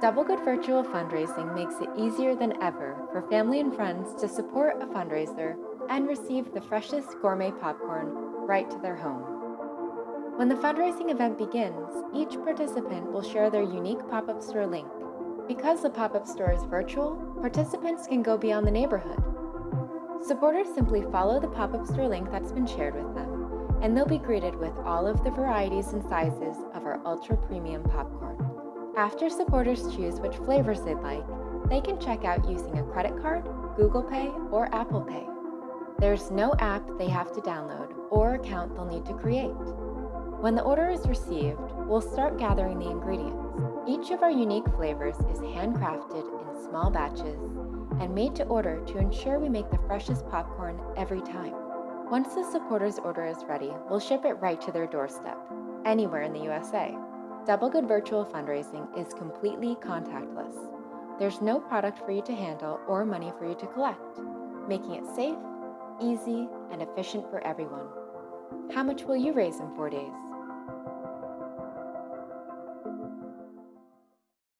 Double Good Virtual Fundraising makes it easier than ever for family and friends to support a fundraiser and receive the freshest gourmet popcorn right to their home. When the fundraising event begins, each participant will share their unique pop up store link. Because the pop up store is virtual, participants can go beyond the neighborhood. Supporters simply follow the pop up store link that's been shared with them, and they'll be greeted with all of the varieties and sizes of our ultra premium popcorn. After supporters choose which flavors they'd like, they can check out using a credit card, Google Pay, or Apple Pay. There's no app they have to download or account they'll need to create. When the order is received, we'll start gathering the ingredients. Each of our unique flavors is handcrafted in small batches and made to order to ensure we make the freshest popcorn every time. Once the supporter's order is ready, we'll ship it right to their doorstep, anywhere in the USA. Double Good Virtual Fundraising is completely contactless. There's no product for you to handle or money for you to collect, making it safe, easy, and efficient for everyone. How much will you raise in four days?